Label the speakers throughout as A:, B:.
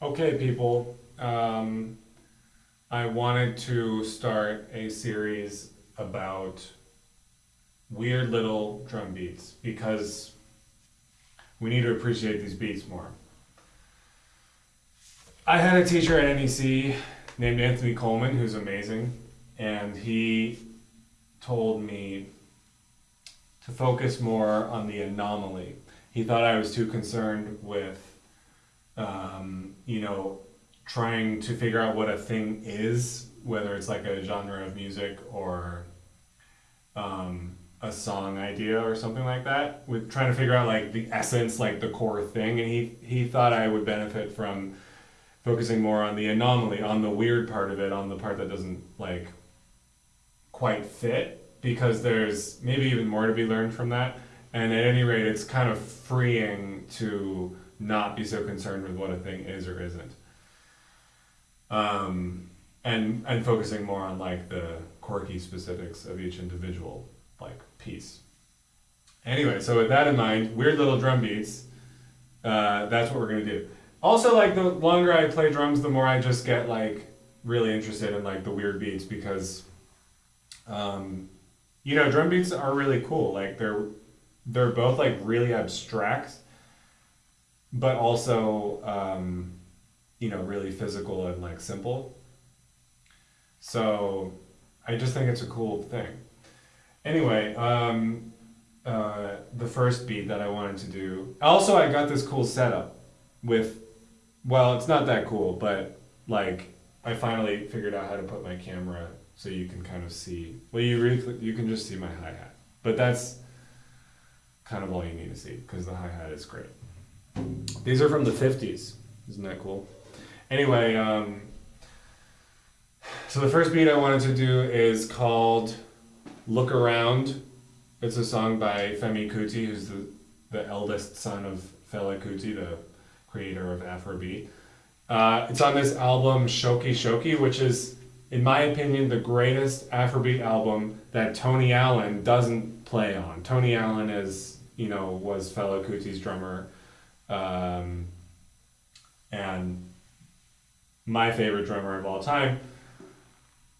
A: Okay, people. Um, I wanted to start a series about weird little drum beats because we need to appreciate these beats more. I had a teacher at NEC named Anthony Coleman who's amazing, and he told me to focus more on the anomaly. He thought I was too concerned with um, you know, trying to figure out what a thing is, whether it's like a genre of music or um, a song idea or something like that, with trying to figure out like the essence, like the core thing. And he, he thought I would benefit from focusing more on the anomaly, on the weird part of it, on the part that doesn't like quite fit, because there's maybe even more to be learned from that. And at any rate, it's kind of freeing to not be so concerned with what a thing is or isn't. Um, and and focusing more on like the quirky specifics of each individual like piece. Anyway, so with that in mind, weird little drum beats. Uh, that's what we're gonna do. Also, like the longer I play drums, the more I just get like really interested in like the weird beats because, um, you know, drum beats are really cool. Like they're they're both like really abstract but also um, you know really physical and like simple. So i just think it's a cool thing. Anyway um, uh, the first beat that i wanted to do also i got this cool setup with well it's not that cool but like i finally figured out how to put my camera so you can kind of see well you really you can just see my hi-hat but that's kind of all you need to see because the hi-hat is great these are from the 50s. Isn't that cool? Anyway, um, so the first beat I wanted to do is called Look Around. It's a song by Femi Kuti, who's the, the eldest son of Fela Kuti, the creator of Afrobeat. Uh, it's on this album Shoki Shoki, which is, in my opinion, the greatest Afrobeat album that Tony Allen doesn't play on. Tony Allen is, you know, was Fela Kuti's drummer um, and my favorite drummer of all time.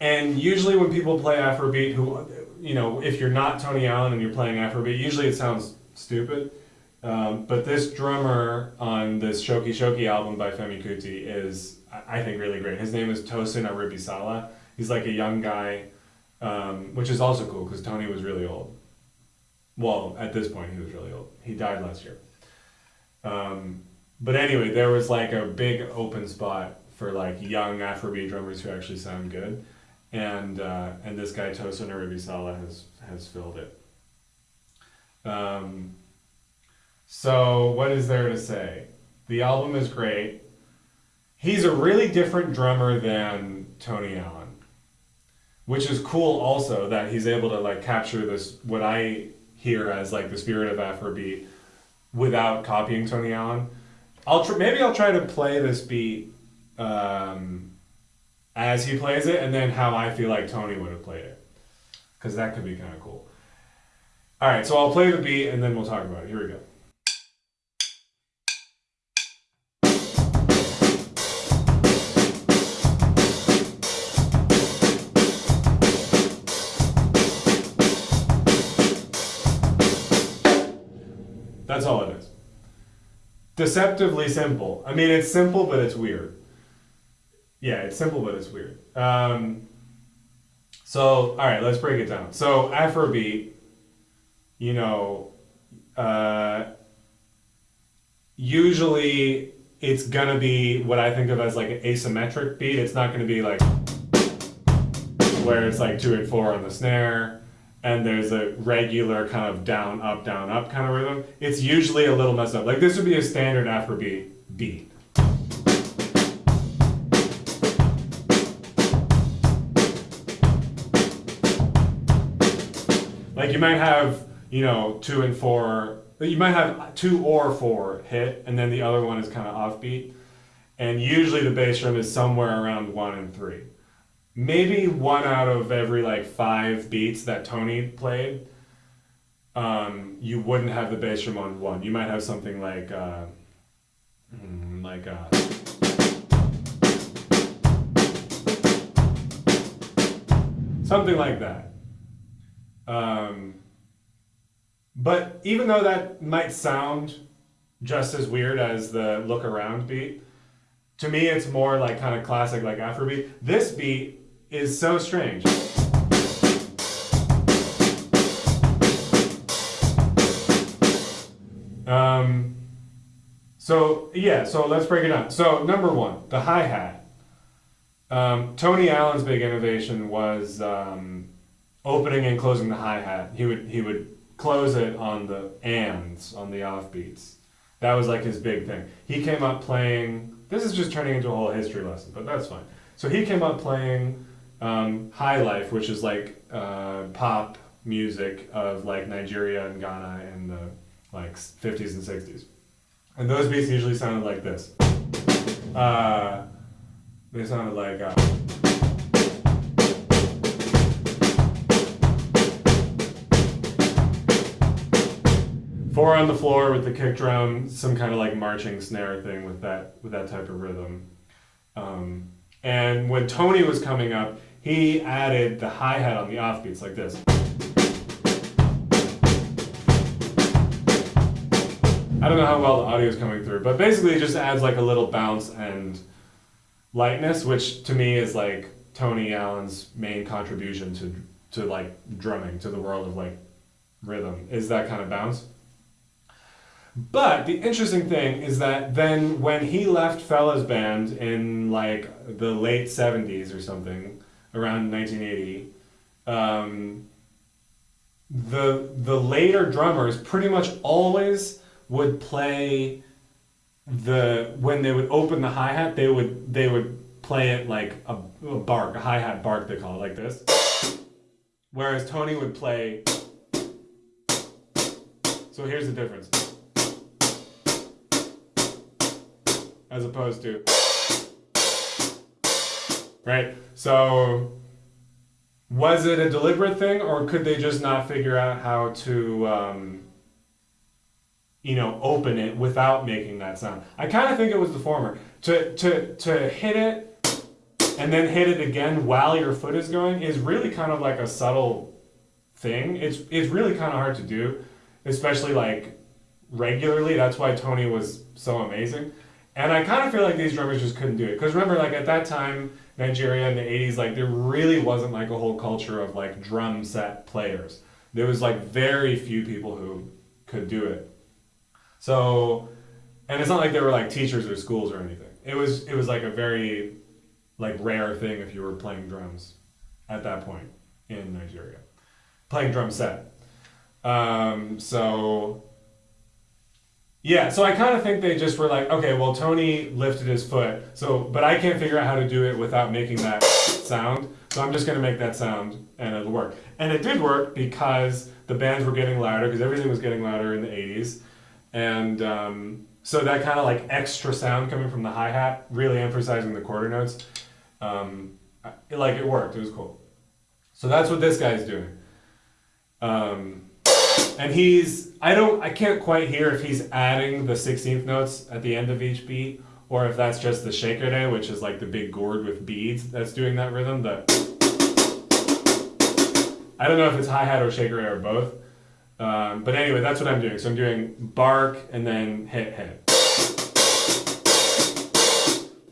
A: And usually when people play Afrobeat, who, you know, if you're not Tony Allen and you're playing Afrobeat, usually it sounds stupid. Um, but this drummer on this Shoki Shoki album by Femi Kuti is, I think, really great. His name is Tosin Aribisala. He's like a young guy, um, which is also cool because Tony was really old. Well, at this point, he was really old. He died last year. Um, but anyway, there was like a big open spot for like young Afrobeat drummers who actually sound good, and uh, and this guy Tosin Aribisala has has filled it. Um, so what is there to say? The album is great. He's a really different drummer than Tony Allen, which is cool. Also, that he's able to like capture this what I hear as like the spirit of Afrobeat without copying Tony Allen. I'll tr- maybe I'll try to play this beat um, as he plays it, and then how I feel like Tony would have played it, because that could be kind of cool. All right, so I'll play the beat, and then we'll talk about it. Here we go. That's all it is. Deceptively simple. I mean, it's simple, but it's weird. Yeah, it's simple, but it's weird. Um, so, all right, let's break it down. So, Afrobeat, you know, uh, usually it's gonna be what I think of as like an asymmetric beat. It's not gonna be like where it's like two and four on the snare and there's a regular kind of down, up, down, up kind of rhythm, it's usually a little messed up. Like this would be a standard Afrobeat beat. Like you might have, you know, two and four, you might have two or four hit, and then the other one is kind of offbeat. And usually the bass drum is somewhere around one and three maybe one out of every like five beats that Tony played, um, you wouldn't have the bass drum on one. You might have something like uh, mm, like uh, something like that. Um, but even though that might sound just as weird as the look around beat, to me it's more like kind of classic like Afrobeat. This beat is so strange. Um, so yeah, so let's break it down. So number one, the hi hat. Um, Tony Allen's big innovation was um, opening and closing the hi hat. He would he would close it on the ands on the offbeats. That was like his big thing. He came up playing. This is just turning into a whole history lesson, but that's fine. So he came up playing um, High Life, which is like uh, pop music of like Nigeria and Ghana in the like 50s and 60s. And those beats usually sounded like this. Uh, they sounded like. Uh, four on the floor with the kick drum, some kind of like marching snare thing with that with that type of rhythm. Um, and when Tony was coming up, he added the hi hat on the offbeats like this. I don't know how well the audio is coming through, but basically it just adds like a little bounce and lightness, which to me is like Tony Allen's main contribution to to like drumming, to the world of like rhythm, is that kind of bounce. But the interesting thing is that then when he left Fela's band in like the late 70s or something, around 1980, um, the the later drummers pretty much always would play the when they would open the hi hat, they would they would play it like a, a bark, a hi hat bark they call it like this. Whereas Tony would play. So here's the difference. As opposed to. Right? So was it a deliberate thing or could they just not figure out how to um, you know open it without making that sound? I kind of think it was the former. To to to hit it and then hit it again while your foot is going is really kind of like a subtle thing. It's it's really kind of hard to do especially like regularly. That's why tony was so amazing. And i kind of feel like these drummers just couldn't do it. Because remember like at that time nigeria in the 80s like there really wasn't like a whole culture of like drum set players there was like very few people who could do it so, and it's not like there were like teachers or schools or anything. It was it was like a very like rare thing if you were playing drums at that point in Nigeria, playing drum set. Um, so yeah, so I kind of think they just were like, okay, well Tony lifted his foot, so but I can't figure out how to do it without making that sound. So I'm just gonna make that sound and it'll work. And it did work because the bands were getting louder because everything was getting louder in the 80s. And um, so that kind of like extra sound coming from the hi hat, really emphasizing the quarter notes, um, it, like it worked. It was cool. So that's what this guy's doing. Um, and he's I don't I can't quite hear if he's adding the 16th notes at the end of each beat or if that's just the shekere, which is like the big gourd with beads that's doing that rhythm. The I don't know if it's hi hat or shekere or both. Um, but anyway, that's what I'm doing. So I'm doing bark and then hit, hit.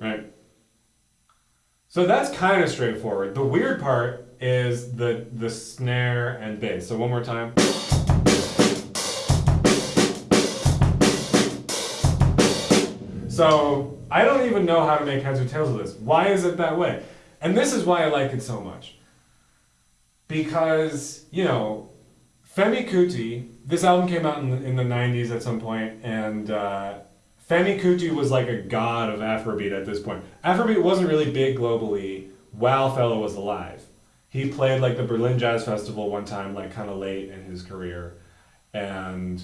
A: Right? So that's kind of straightforward. The weird part is the, the snare and bass. So one more time. So I don't even know how to make heads or tails of this. Why is it that way? And this is why I like it so much. Because, you know, Femi Kuti, this album came out in the, in the 90s at some point, and uh, Femi Kuti was like a god of Afrobeat at this point. Afrobeat wasn't really big globally while Fela was alive. He played like the Berlin Jazz Festival one time, like kind of late in his career, and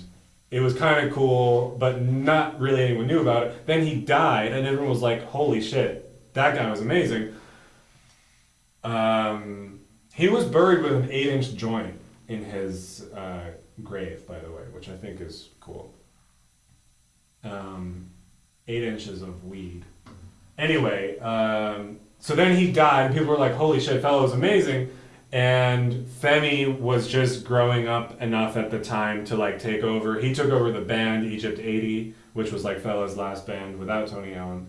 A: it was kind of cool, but not really anyone knew about it. Then he died, and everyone was like, "Holy shit, that guy was amazing." Um, he was buried with an eight-inch joint in his uh, grave, by the way, which I think is cool. Um, eight inches of weed. Anyway, um, so then he died, and people were like, "Holy shit, Fela was amazing," and Femi was just growing up enough at the time to like take over. He took over the band Egypt 80, which was like Fela's last band without Tony Allen.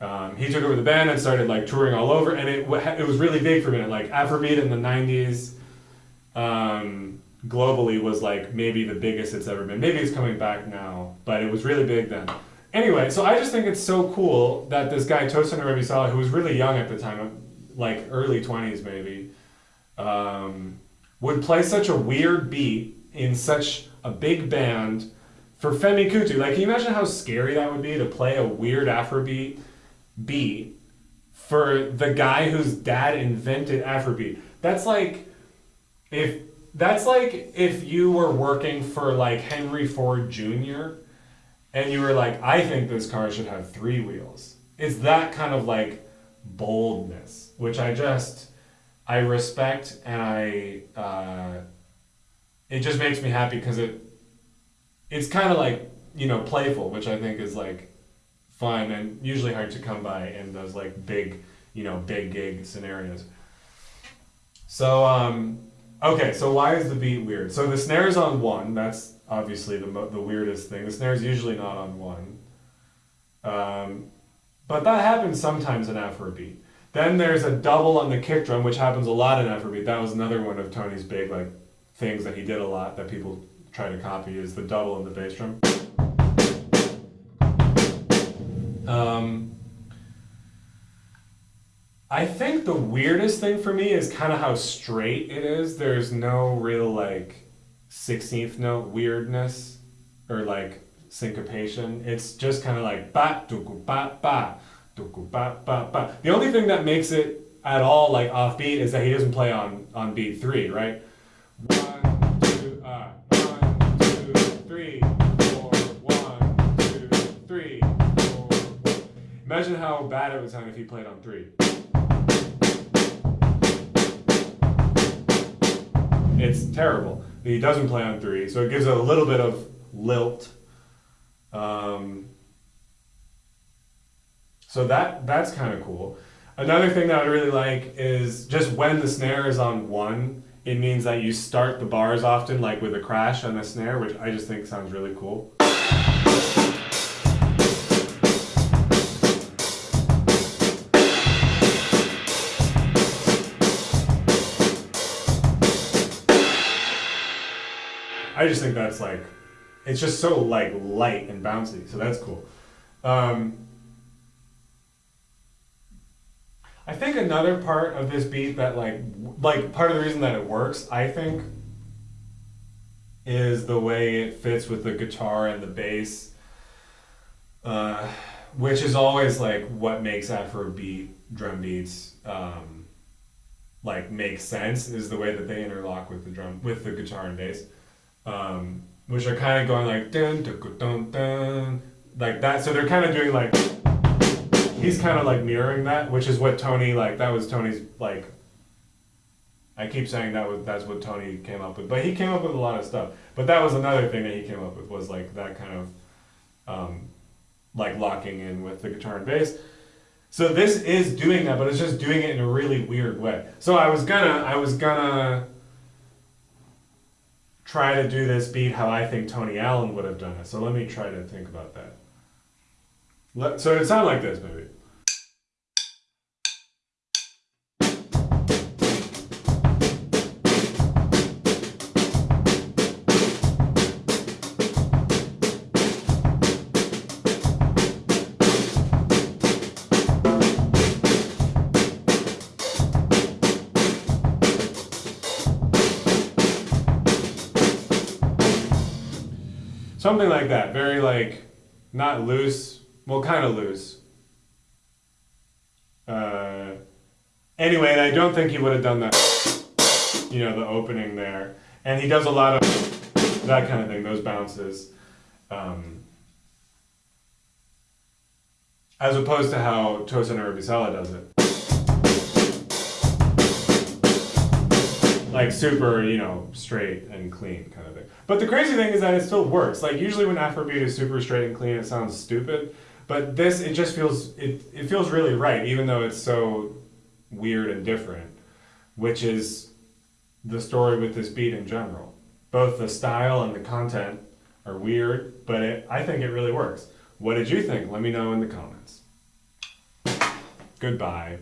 A: Um, he took over the band and started like touring all over, and it it was really big for a minute. Like Afrobeat in the '90s, um, globally was like maybe the biggest it's ever been. Maybe it's coming back now, but it was really big then. Anyway, so I just think it's so cool that this guy Tosin Aribisala, who was really young at the time, like early twenties maybe, um, would play such a weird beat in such a big band for Femi Kuti. Like, can you imagine how scary that would be to play a weird Afrobeat beat for the guy whose dad invented Afrobeat? That's like if that's like if you were working for like Henry Ford Jr. and you were like, I think this car should have three wheels. It's that kind of like boldness, which I just I respect and I uh, it just makes me happy because it it's kind of like you know playful, which I think is like fun and usually hard to come by in those like big you know big gig scenarios. So um, okay, so why is the beat weird? So the snare is on one. That's obviously the the weirdest thing. The snare is usually not on one. Um, but that happens sometimes in Afrobeat. Then there's a double on the kick drum, which happens a lot in Afrobeat. That was another one of Tony's big like things that he did a lot that people try to copy is the double on the bass drum. Um, I think the weirdest thing for me is kind of how straight it is. There's no real like 16th note weirdness or like syncopation. It's just kind of like ba duku ba ba The only thing that makes it at all like offbeat is that he doesn't play on on beat three, right? One two uh, one two three four one two three four. Imagine how bad it would sound if he played on three. It's terrible. He doesn't play on three, so it gives it a little bit of lilt. Um, so that that's kind of cool. Another thing that I really like is just when the snare is on one, it means that you start the bars often like with a crash on the snare, which I just think sounds really cool. I just think that's like, it's just so like light and bouncy, so that's cool. Um, I think another part of this beat that like, like part of the reason that it works, I think, is the way it fits with the guitar and the bass, uh, which is always like what makes Afrobeat drum beats um, like make sense is the way that they interlock with the drum with the guitar and bass um, which are kind of going like dun dun dun dun like that. So they're kind of doing like he's kind of like mirroring that, which is what Tony like. That was Tony's like. I keep saying that was that's what Tony came up with, but he came up with a lot of stuff. But that was another thing that he came up with was like that kind of, um, like locking in with the guitar and bass. So this is doing that, but it's just doing it in a really weird way. So I was gonna, I was gonna try to do this beat how I think Tony Allen would have done it. So let me try to think about that. So it sounded like this, maybe. Something like that. Very like not loose. Well, kind of lose. Uh, anyway, and I don't think he would have done that. You know, the opening there, and he does a lot of that kind of thing. Those bounces. Um, as opposed to how Tosin Aribisala does it. like super, you know, straight and clean kind of thing. But the crazy thing is that it still works. Like usually when Afrobeat is super straight and clean, it sounds stupid. But this, it just feels it, it feels really right, even though it's so weird and different. which is the story with this beat in general. Both the style and the content are weird, but it, I think it really works. What did you think? Let me know in the comments. Goodbye.